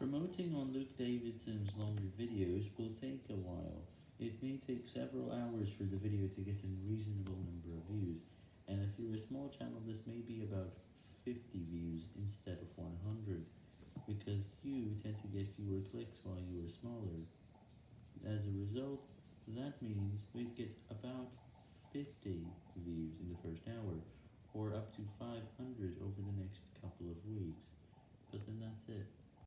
Promoting on Luke Davidson's longer videos will take a while. It may take several hours for the video to get a reasonable number of views, and if you're a small channel this may be about 50 views instead of 100, because you tend to get fewer clicks while you are smaller. As a result, that means we'd get about 50 views in the first hour, or up to 500 over the next couple of weeks, but then that's it.